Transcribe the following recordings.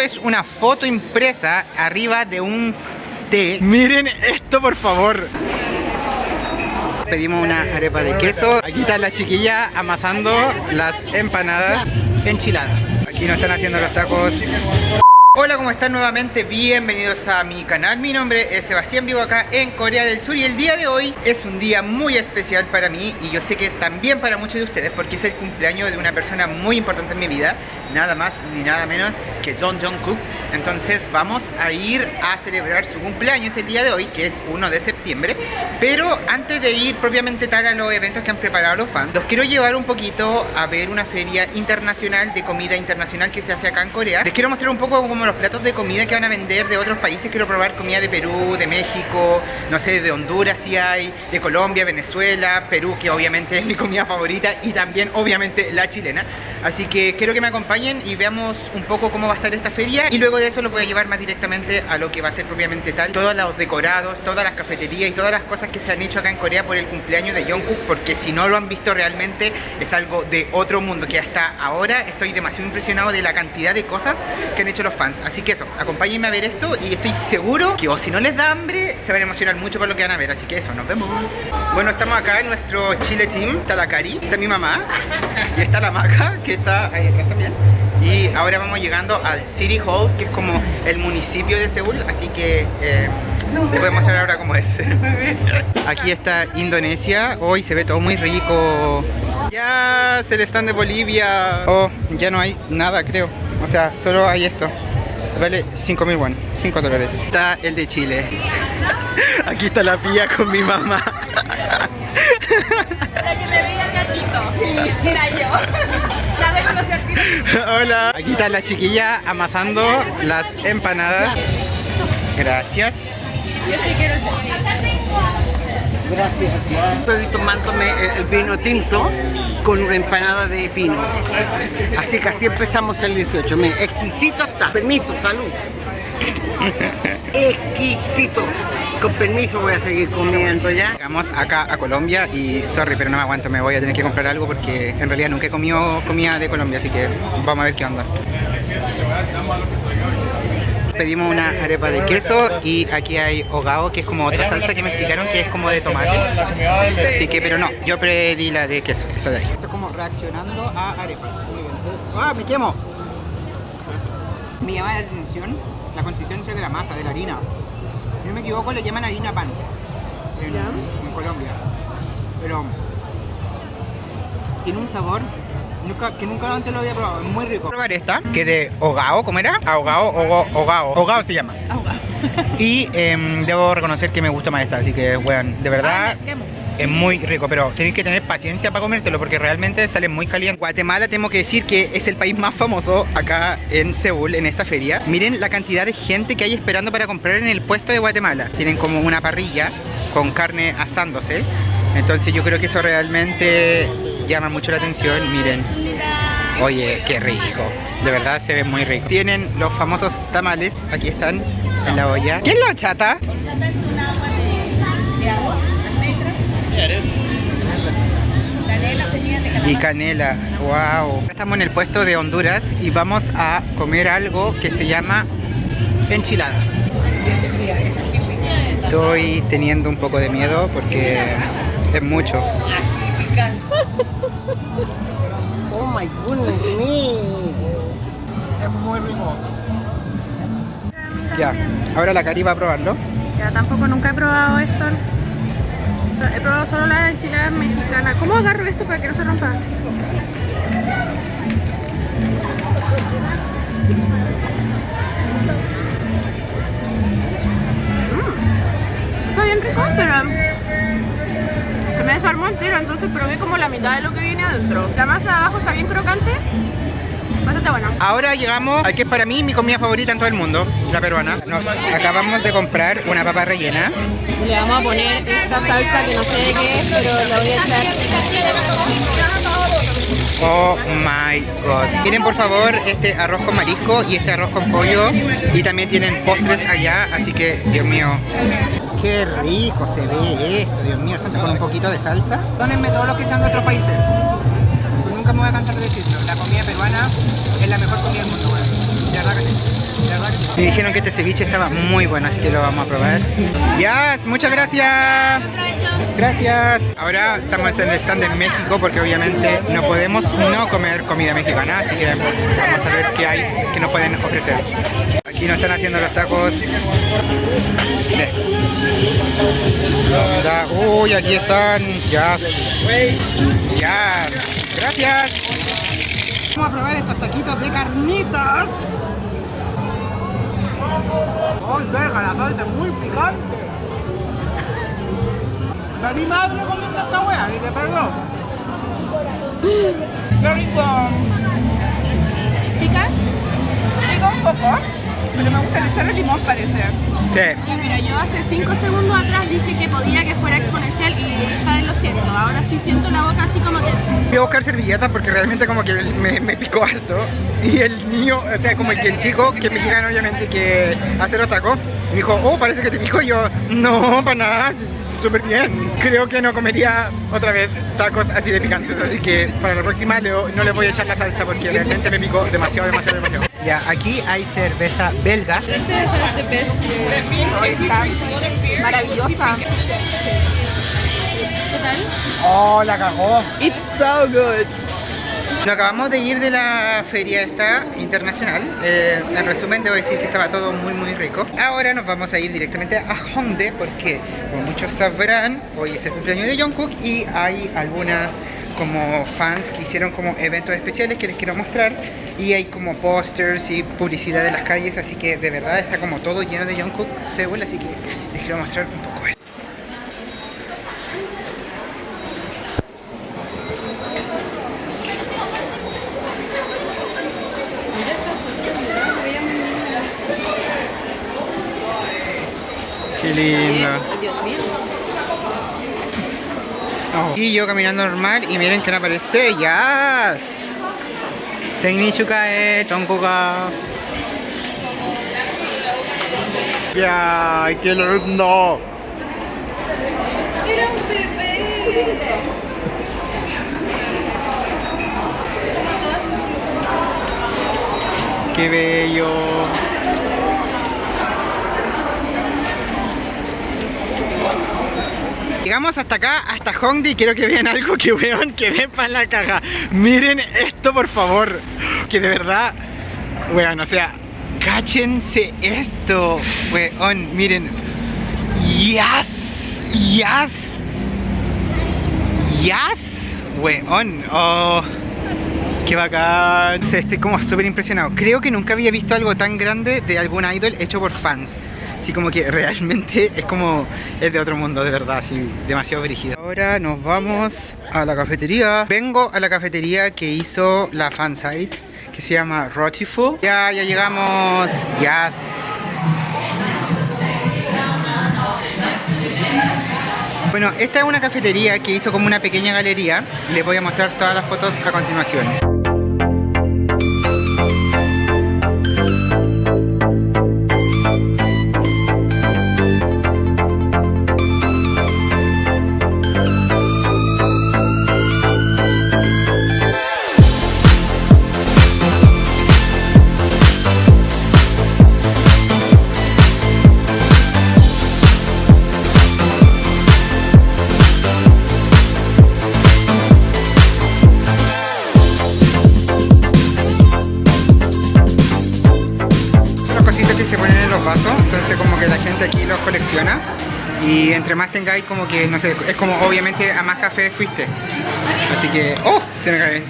es una foto impresa arriba de un té. Miren esto, por favor. Pedimos una arepa de queso. Aquí está la chiquilla amasando las empanadas enchiladas. Aquí nos están haciendo los tacos Hola, ¿cómo están nuevamente? Bienvenidos a mi canal. Mi nombre es Sebastián, vivo acá en Corea del Sur y el día de hoy es un día muy especial para mí y yo sé que también para muchos de ustedes porque es el cumpleaños de una persona muy importante en mi vida, nada más ni nada menos que John Jong-kook. Entonces vamos a ir a celebrar su cumpleaños el día de hoy, que es 1 de septiembre. Pero antes de ir propiamente tal a los eventos que han preparado los fans, los quiero llevar un poquito a ver una feria internacional de comida internacional que se hace acá en Corea. Les quiero mostrar un poco cómo los platos de comida que van a vender de otros países. Quiero probar comida de Perú, de México, no sé, de Honduras si hay, de Colombia, Venezuela, Perú, que obviamente es mi comida favorita, y también obviamente la chilena. Así que quiero que me acompañen y veamos un poco cómo va a estar esta feria y luego de eso los voy a llevar más directamente a lo que va a ser propiamente tal. Todos los decorados, todas las cafeterías y todas las cosas que se han hecho acá en Corea por el cumpleaños de Jungkook porque si no lo han visto realmente es algo de otro mundo que hasta ahora estoy demasiado impresionado de la cantidad de cosas que han hecho los fans. Así que eso, acompáñenme a ver esto y estoy seguro que o si no les da hambre, se van a emocionar mucho con lo que van a ver. Así que eso, nos vemos. Bueno, estamos acá en nuestro Chile Team. Está la Cari, está mi mamá y está la Maca, que está ahí atrás también. Y ahora vamos llegando al City Hall, que es como el municipio de Seúl, así que eh, les voy a mostrar ahora cómo es. Aquí está Indonesia, hoy se ve todo muy rico. Ya se le están de Bolivia. Oh, ya no hay nada creo. O sea, solo hay esto. Vale 5 mil won, 5 dólares. Está el de Chile. Aquí está la pía con mi mamá. La que le veía gatito. Era yo. La reconocí al tiro. Hola. Aquí está la chiquilla amasando las empanadas. Gracias. Yo sí quiero Gracias. Estoy tomándome el, vino tinto con una empanada de pino. Así que así empezamos el 18. Miren, exquisito está. Permiso, salud. Exquisito. Con permiso voy a seguir comiendo ya. Llegamos acá a Colombia y sorry, pero no me aguanto, me voy a tener que comprar algo porque en realidad nunca he comido comida de Colombia, así que vamos a ver qué onda. Pedimos una arepa de queso y aquí hay hogao, que es como otra salsa que me explicaron que es como de tomate. Así que, pero no, yo pedí la de queso, esa de ahí. Estoy como reaccionando a arepas. Muy bien. ¡Ah, me quemo! Me llama la atención la consistencia de la masa, de la harina. Si no me equivoco, le llaman harina pan en, en Colombia. Pero tiene un sabor nunca, que nunca antes lo había probado, es muy rico. probar esta, que de hogao, ¿cómo era? Ahogao, hogao, hogao se llama. Y em, debo reconocer que me gusta más esta, así que, weón, de verdad es muy rico, pero tenéis que tener paciencia para comértelo porque realmente sale muy caliente. Guatemala tengo que decir que es el país más famoso acá en Seúl, en esta feria. Miren la cantidad de gente que hay esperando para comprar en el puesto de Guatemala. Tienen como una parrilla con carne asándose. Entonces yo creo que eso realmente llama mucho la atención. Miren. Oye, qué rico. De verdad se ve muy rico. Tienen los famosos tamales. Aquí están en la olla. ¿Qué es la chata? Horchata es un agua de, de arroz, almendras, canela, semillas de Y canela, wow. Estamos en el puesto de Honduras y vamos a comer algo que se llama enchilada. Estoy teniendo un poco de miedo porque es mucho. Es muy rico. Ya, ahora la Cari va a probarlo. Ya tampoco nunca he probado esto. He probado solo las enchiladas mexicanas. ¿Cómo agarro esto para que no se rompa? Mm, Está bien rico, pero me desarmó entero, entonces probé como la mitad de lo que viene adentro. La masa de abajo está bien crocante, bastante buena. Ahora llegamos al que es para mí mi comida favorita en todo el mundo, la peruana. Nos acabamos de comprar una papa rellena. Le vamos a poner esta salsa que no sé de qué es, pero la voy a echar. Oh my god. Miren por favor este arroz con marisco y este arroz con pollo. Y también tienen postres allá, así que Dios mío. Qué rico se ve esto, Dios mío, santo, con un poquito de salsa. Perdónenme todos los que sean de otros países. Nunca me voy a cansar de decirlo. La comida peruana es la mejor comida del mundo, weón. De verdad que sí. Me dijeron que este ceviche estaba muy bueno, así que lo vamos a probar. Yes, muchas gracias. Gracias. Ahora estamos en el stand en México porque obviamente no podemos no comer comida mexicana, así que vamos a ver qué hay que nos pueden ofrecer. Aquí nos están haciendo los tacos. Uy, aquí están. Ya. Ya. Gracias. Vamos a probar estos taquitos de carnitas. ¡Ay, verga! La salsa es muy picante. La mi madre comiendo esta wea, y te perro. Qué rico. Pero me gusta el echarle limón parece. Sí. Ya, mira, yo hace 5 segundos atrás dije que podía que fuera exponencial y vez lo siento. Ahora sí siento la boca así como que... Voy a buscar servilletas porque realmente como que me, me picó harto. Y el niño, o sea, como que el chico, que es mexicano obviamente, que hace los tacos, me dijo, oh, parece que te picó. Y yo, no, para nada, súper bien. Creo que no comería otra vez tacos así de picantes. Así que para la próxima no le voy a echar la salsa porque realmente me picó demasiado, demasiado, demasiado. Ya, aquí hay cerveza belga. Está maravillosa. Oh, la cagó. It's so good. Nos acabamos de ir de la feria esta internacional. Eh, en resumen, debo decir que estaba todo muy muy rico. Ahora nos vamos a ir directamente a Hongdae porque, como muchos sabrán, hoy es el cumpleaños de Jungkook y hay algunas como fans que hicieron como eventos especiales que les quiero mostrar y hay como pósters y publicidad de las calles, así que de verdad está como todo lleno de Jungkook Seúl, así que les quiero mostrar un poco esto. Qué lindo. Dios mío. Y yo caminando normal y miren que aparece Yas. Sengni chukae, Tongkoga. Ya, qué lindo. Qué bello. Llegamos hasta acá, hasta Hongdae y quiero que vean algo que vean, que den para la caga. Miren esto, por favor. Que de verdad, weón, o sea, cáchense esto, weón, miren. Yes, yes, yes, weón, oh. Qué bacán. Estoy como súper impresionado. Creo que nunca había visto algo tan grande de algún idol hecho por fans. Así como que realmente es como es de otro mundo, de verdad, así demasiado brígido. Ahora nos vamos a la cafetería. Vengo a la cafetería que hizo la fansite, que se llama Rotiful. Ya, ya llegamos. Yes. Bueno, esta es una cafetería que hizo como una pequeña galería. Les voy a mostrar todas las fotos a continuación. Aquí los colecciona y entre más tengáis como que, no sé, es como obviamente a más café fuiste. Así que, ¡oh! Se me cae.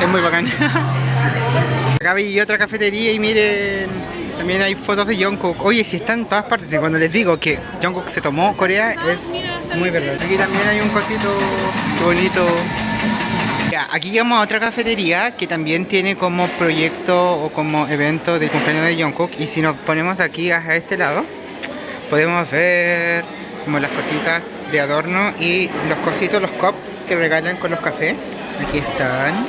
Es muy bacán. Acá vi otra cafetería y miren, también hay fotos de Jungkook. Oye, si está en todas partes, y cuando les digo que Jungkook se tomó Corea es muy verdad. Aquí también hay un cosito, bonito. Aquí llegamos a otra cafetería que también tiene como proyecto o como evento del cumpleaños de Jungkook y si nos ponemos aquí a este lado podemos ver como las cositas de adorno y los cositos, los cups que regalan con los cafés. Aquí están.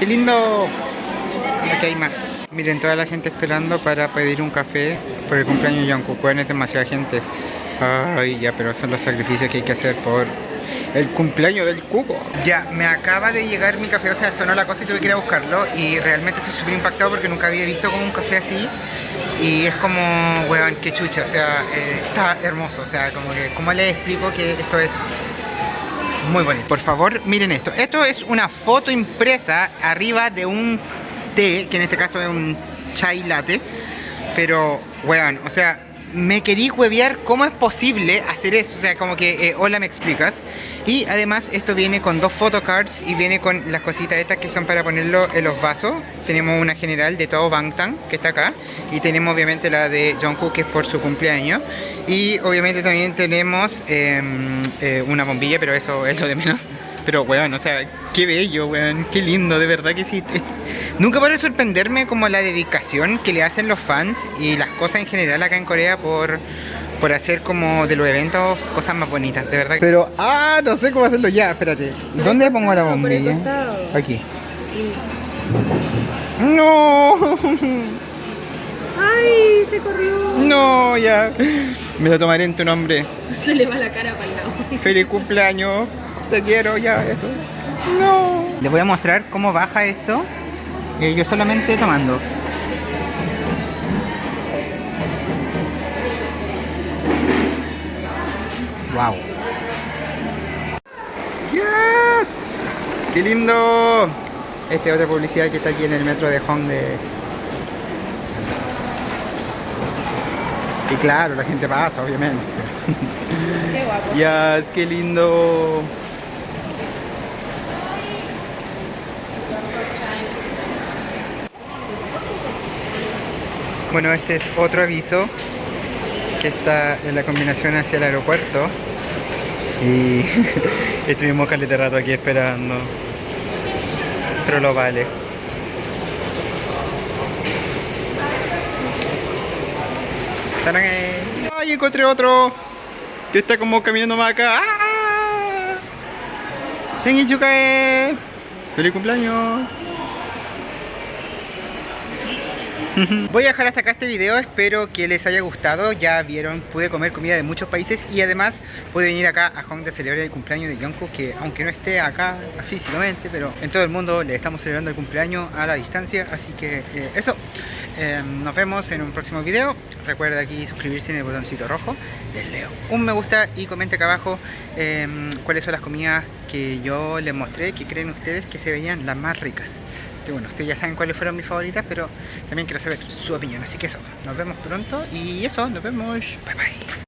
¡Qué lindo! Aquí hay más. Miren, toda la gente esperando para pedir un café por el cumpleaños de Jungkook. Es demasiada gente. Ay, ya, pero son los sacrificios que hay que hacer por El cumpleaños del cuco. Ya, me acaba de llegar mi café, o sea, sonó la cosa y tuve que ir a buscarlo. Y realmente estoy súper impactado porque nunca había visto como un café así. Y es como, weón, qué chucha, o sea, eh, está hermoso. O sea, como que, ¿cómo les explico que esto es muy bonito? Por favor, miren esto. Esto es una foto impresa arriba de un té, que en este caso es un chai latte. Pero, weón, o sea, me querí huevear cómo es posible hacer eso, o sea, como que, eh, hola, me explicas. Y además esto viene con dos photocards y viene con las cositas estas que son para ponerlo en los vasos. Tenemos una general de todo Bangtan, que está acá. Y tenemos obviamente la de Jungkook, que es por su cumpleaños. Y obviamente también tenemos em, eh, una bombilla, pero eso es lo de menos. Pero, weón, o sea, qué bello, weón, qué lindo, de verdad que sí. Nunca puede sorprenderme como la dedicación que le hacen los fans y las cosas en general acá en Corea por, por hacer como de los eventos cosas más bonitas, de verdad. Pero, ah, no sé cómo hacerlo ya, espérate. ¿Dónde pongo la bombilla? Aquí. No, ¡Ay! Se corrió. no, ya. Me lo tomaré en tu nombre. Se le va la cara para el lado. Feliz cumpleaños. Te quiero, ya, eso. No. Les voy a mostrar cómo baja esto. Eh, yo solamente tomando. Wow. Yes. Qué lindo. Esta es otra publicidad que está aquí en el metro de Hongdae. Y claro, la gente pasa, obviamente. Qué guapo. Yes, qué lindo. Bueno, este es otro aviso que está en la combinación hacia el aeropuerto. Y estuvimos caleta rato aquí esperando. Pero lo vale. ¡Ay, encontré otro! Que está como caminando más acá. ¡Ah! ¡Feliz cumpleaños! Voy a dejar hasta acá este video, espero que les haya gustado, ya vieron, pude comer comida de muchos países y además pude venir acá a Hong celebrar el cumpleaños de Jungkook que aunque no esté acá físicamente, pero en todo el mundo le estamos celebrando el cumpleaños a la distancia, así que eh, eso, Eh, nos vemos en un próximo video, recuerda aquí suscribirse en el botoncito rojo, les leo un me gusta y comente acá abajo eh, cuáles son las comidas que yo les mostré, que creen ustedes que se veían las más ricas que bueno, ustedes ya saben cuáles fueron mis favoritas, pero también quiero saber su opinión. Así que eso, nos vemos pronto y eso, nos vemos. Bye bye.